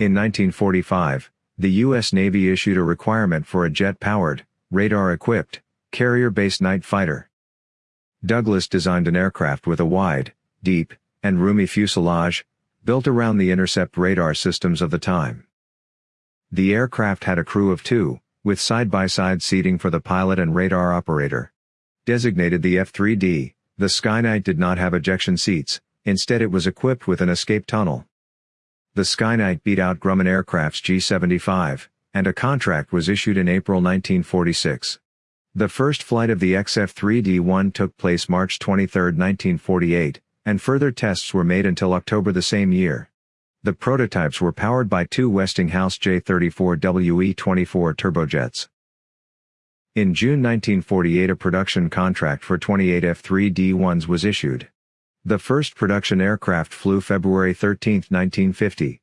In 1945, the U.S. Navy issued a requirement for a jet-powered, radar-equipped, carrier-based night fighter. Douglas designed an aircraft with a wide, deep, and roomy fuselage, built around the intercept radar systems of the time. The aircraft had a crew of two, with side-by-side seating for the pilot and radar operator. Designated the F-3D, the Skyknight did not have ejection seats, instead it was equipped with an escape tunnel. The Skyknight beat out Grumman Aircraft's G-75, and a contract was issued in April 1946. The first flight of the XF-3D-1 took place March 23, 1948, and further tests were made until October the same year. The prototypes were powered by two Westinghouse J-34WE-24 turbojets. In June 1948 a production contract for 28 F-3D-1s was issued. The first production aircraft flew February 13, 1950.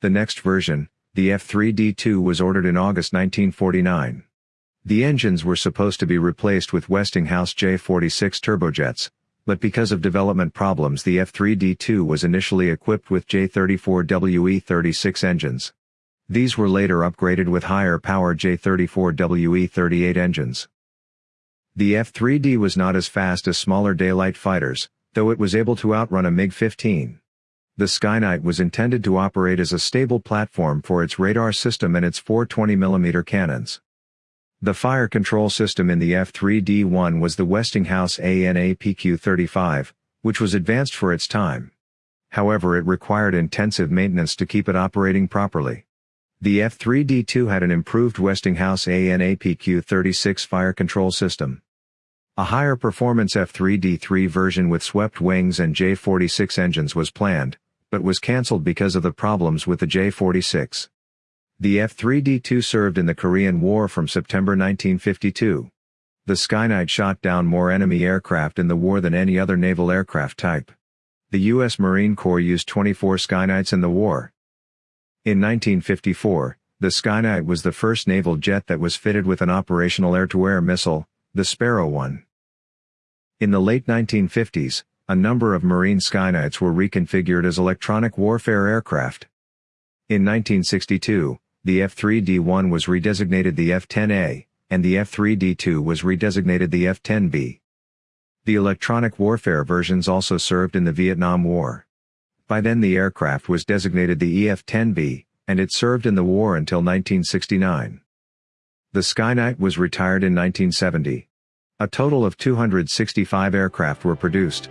The next version, the F-3D-2 was ordered in August 1949. The engines were supposed to be replaced with Westinghouse J-46 turbojets, but because of development problems the F-3D-2 was initially equipped with J-34WE-36 engines. These were later upgraded with higher power J-34WE-38 engines. The F-3D was not as fast as smaller daylight fighters, though it was able to outrun a MiG-15. The Skyknight was intended to operate as a stable platform for its radar system and its 420mm cannons. The fire control system in the F-3D-1 was the Westinghouse AN/APQ-35, which was advanced for its time. However it required intensive maintenance to keep it operating properly. The F-3D-2 had an improved Westinghouse AN/APQ-36 fire control system. A higher performance F-3D-3 version with swept wings and J-46 engines was planned, but was cancelled because of the problems with the J-46. The F-3D-2 served in the Korean War from September 1952. The Skyknight shot down more enemy aircraft in the war than any other naval aircraft type. The U.S. Marine Corps used 24 Skyknights in the war. In 1954, the Skyknight was the first naval jet that was fitted with an operational air-to-air missile, the Sparrow 1. In the late 1950s, a number of Marine Skyknights were reconfigured as electronic warfare aircraft. In 1962, the F-3D-1 was redesignated the F-10A, and the F-3D-2 was redesignated the F-10B. The electronic warfare versions also served in the Vietnam War. By then the aircraft was designated the EF-10B, and it served in the war until 1969. The Skyknight was retired in 1970. A total of 265 aircraft were produced,